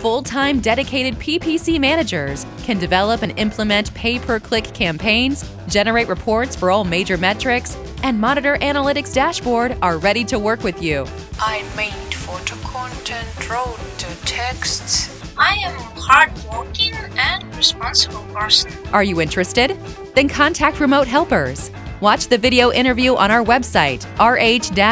Full-time dedicated PPC managers can develop and implement pay-per-click campaigns, generate reports for all major metrics, and Monitor Analytics dashboard are ready to work with you. I made photo content, wrote the texts. I am hardworking and responsible person. Are you interested? Then contact Remote Helpers. Watch the video interview on our website, rh-s.com.